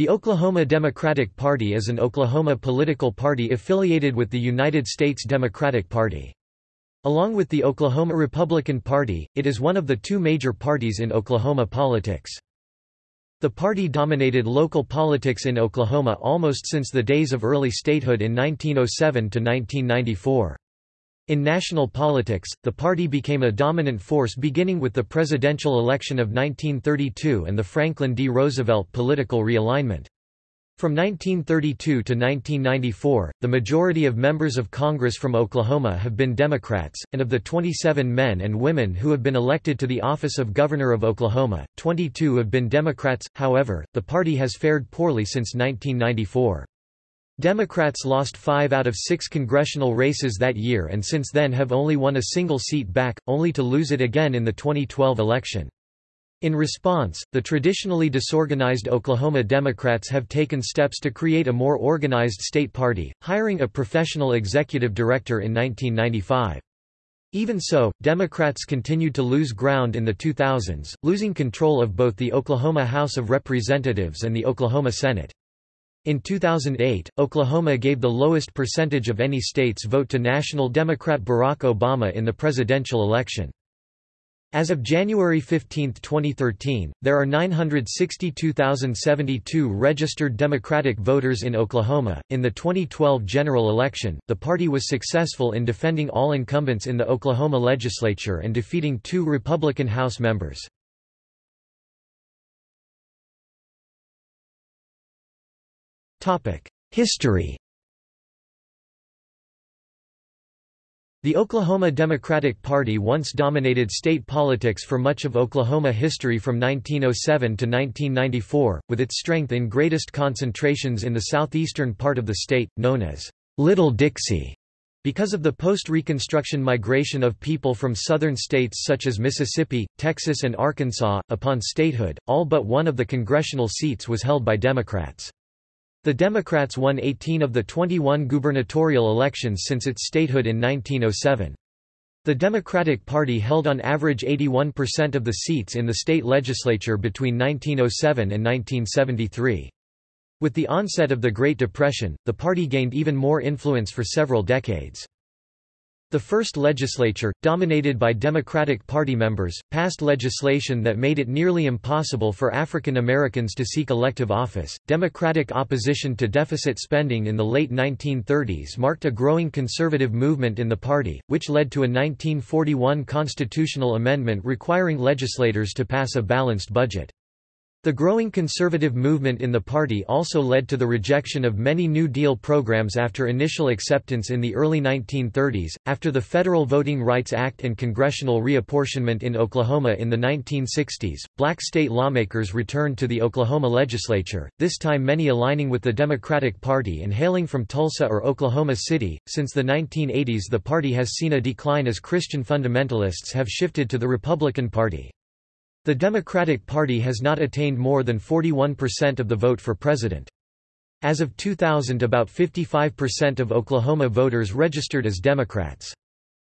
The Oklahoma Democratic Party is an Oklahoma political party affiliated with the United States Democratic Party. Along with the Oklahoma Republican Party, it is one of the two major parties in Oklahoma politics. The party dominated local politics in Oklahoma almost since the days of early statehood in 1907 to 1994. In national politics, the party became a dominant force beginning with the presidential election of 1932 and the Franklin D. Roosevelt political realignment. From 1932 to 1994, the majority of members of Congress from Oklahoma have been Democrats, and of the 27 men and women who have been elected to the office of Governor of Oklahoma, 22 have been Democrats. However, the party has fared poorly since 1994. Democrats lost five out of six congressional races that year and since then have only won a single seat back, only to lose it again in the 2012 election. In response, the traditionally disorganized Oklahoma Democrats have taken steps to create a more organized state party, hiring a professional executive director in 1995. Even so, Democrats continued to lose ground in the 2000s, losing control of both the Oklahoma House of Representatives and the Oklahoma Senate. In 2008, Oklahoma gave the lowest percentage of any state's vote to National Democrat Barack Obama in the presidential election. As of January 15, 2013, there are 962,072 registered Democratic voters in Oklahoma. In the 2012 general election, the party was successful in defending all incumbents in the Oklahoma legislature and defeating two Republican House members. History The Oklahoma Democratic Party once dominated state politics for much of Oklahoma history from 1907 to 1994, with its strength in greatest concentrations in the southeastern part of the state, known as Little Dixie. Because of the post-Reconstruction migration of people from southern states such as Mississippi, Texas and Arkansas, upon statehood, all but one of the congressional seats was held by Democrats. The Democrats won 18 of the 21 gubernatorial elections since its statehood in 1907. The Democratic Party held on average 81% of the seats in the state legislature between 1907 and 1973. With the onset of the Great Depression, the party gained even more influence for several decades. The first legislature, dominated by Democratic Party members, passed legislation that made it nearly impossible for African Americans to seek elective office. Democratic opposition to deficit spending in the late 1930s marked a growing conservative movement in the party, which led to a 1941 constitutional amendment requiring legislators to pass a balanced budget. The growing conservative movement in the party also led to the rejection of many New Deal programs after initial acceptance in the early 1930s. After the Federal Voting Rights Act and congressional reapportionment in Oklahoma in the 1960s, black state lawmakers returned to the Oklahoma legislature, this time many aligning with the Democratic Party and hailing from Tulsa or Oklahoma City. Since the 1980s, the party has seen a decline as Christian fundamentalists have shifted to the Republican Party. The Democratic Party has not attained more than 41% of the vote for president. As of 2000 about 55% of Oklahoma voters registered as Democrats.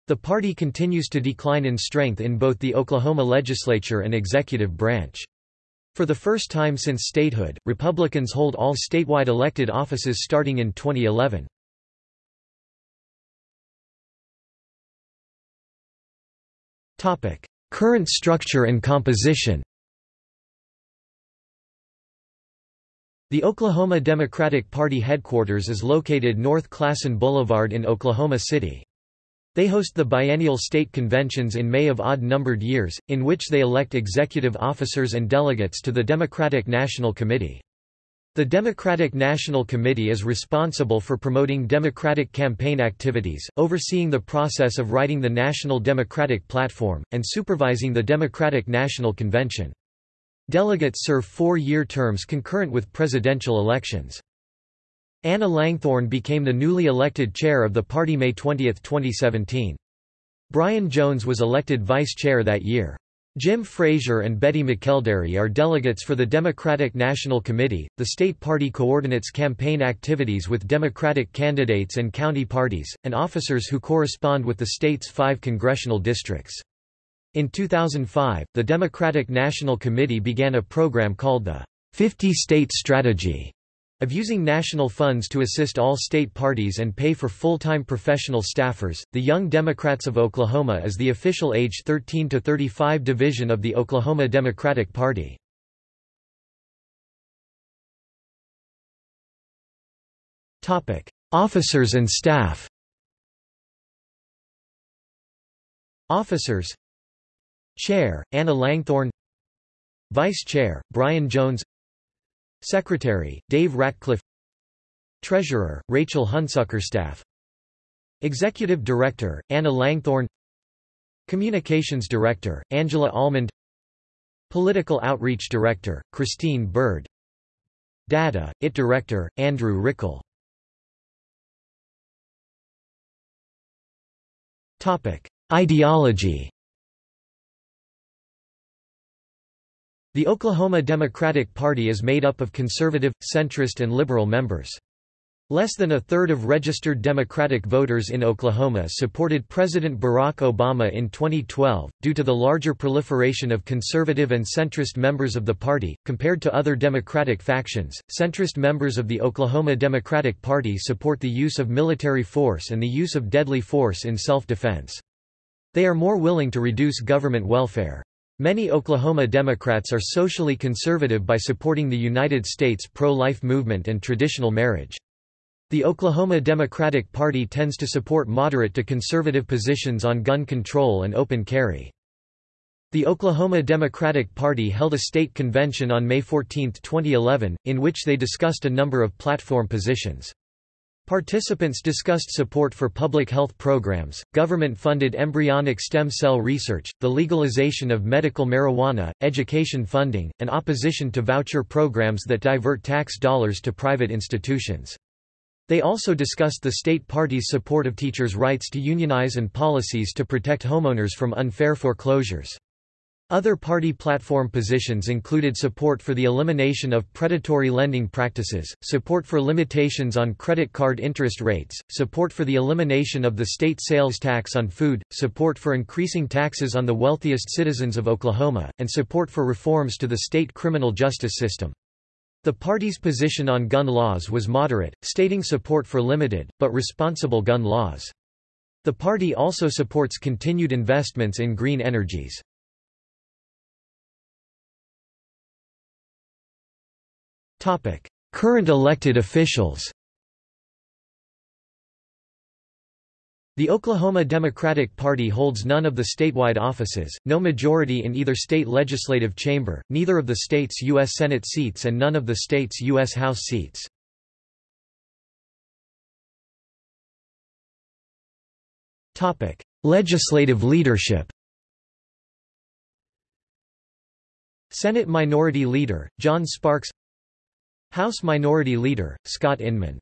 The party continues to decline in strength in both the Oklahoma legislature and executive branch. For the first time since statehood, Republicans hold all statewide elected offices starting in 2011. Current structure and composition The Oklahoma Democratic Party headquarters is located North Classen Boulevard in Oklahoma City. They host the biennial state conventions in May of odd-numbered years, in which they elect executive officers and delegates to the Democratic National Committee. The Democratic National Committee is responsible for promoting Democratic campaign activities, overseeing the process of writing the National Democratic Platform, and supervising the Democratic National Convention. Delegates serve four-year terms concurrent with presidential elections. Anna Langthorne became the newly elected chair of the party May 20, 2017. Brian Jones was elected vice chair that year. Jim Frazier and Betty McElderry are delegates for the Democratic National Committee. The state party coordinates campaign activities with Democratic candidates and county parties, and officers who correspond with the state's five congressional districts. In 2005, the Democratic National Committee began a program called the 50-state strategy of using national funds to assist all state parties and pay for full-time professional staffers. The Young Democrats of Oklahoma is the official age 13 to 35 division of the Oklahoma Democratic Party. Topic: Officers and staff. Officers Chair, Anna Langthorne Vice Chair, Brian Jones Secretary, Dave Ratcliffe. Treasurer, Rachel Hunsucker-Staff Executive Director, Anna Langthorne. Communications Director, Angela Almond. Political Outreach Director, Christine Bird Data, IT Director, Andrew Rickel Ideology The Oklahoma Democratic Party is made up of conservative, centrist and liberal members. Less than a third of registered Democratic voters in Oklahoma supported President Barack Obama in 2012, due to the larger proliferation of conservative and centrist members of the party. Compared to other Democratic factions, centrist members of the Oklahoma Democratic Party support the use of military force and the use of deadly force in self-defense. They are more willing to reduce government welfare. Many Oklahoma Democrats are socially conservative by supporting the United States pro-life movement and traditional marriage. The Oklahoma Democratic Party tends to support moderate to conservative positions on gun control and open carry. The Oklahoma Democratic Party held a state convention on May 14, 2011, in which they discussed a number of platform positions. Participants discussed support for public health programs, government-funded embryonic stem cell research, the legalization of medical marijuana, education funding, and opposition to voucher programs that divert tax dollars to private institutions. They also discussed the state party's support of teachers' rights to unionize and policies to protect homeowners from unfair foreclosures. Other party platform positions included support for the elimination of predatory lending practices, support for limitations on credit card interest rates, support for the elimination of the state sales tax on food, support for increasing taxes on the wealthiest citizens of Oklahoma, and support for reforms to the state criminal justice system. The party's position on gun laws was moderate, stating support for limited, but responsible gun laws. The party also supports continued investments in green energies. Current elected officials. The Oklahoma Democratic Party holds none of the statewide offices, no majority in either state legislative chamber, neither of the state's U.S. Senate seats and none of the state's U.S. House seats. Legislative leadership Senate Minority Leader, John Sparks House Minority Leader, Scott Inman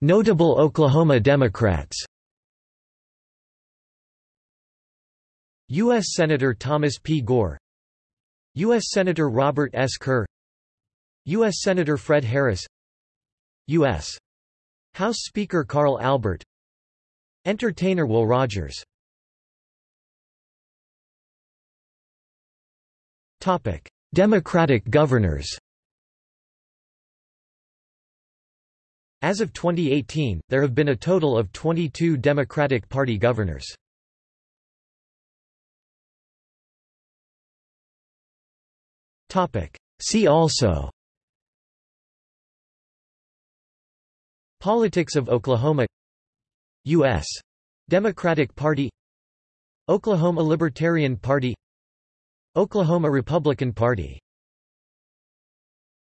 Notable Oklahoma Democrats U.S. Senator Thomas P. Gore U.S. Senator Robert S. Kerr U.S. Senator Fred Harris U.S. House Speaker Carl Albert Entertainer Will Rogers Democratic governors As of 2018, there have been a total of 22 Democratic Party governors. See also Politics of Oklahoma U.S. Democratic Party Oklahoma Libertarian Party Oklahoma Republican Party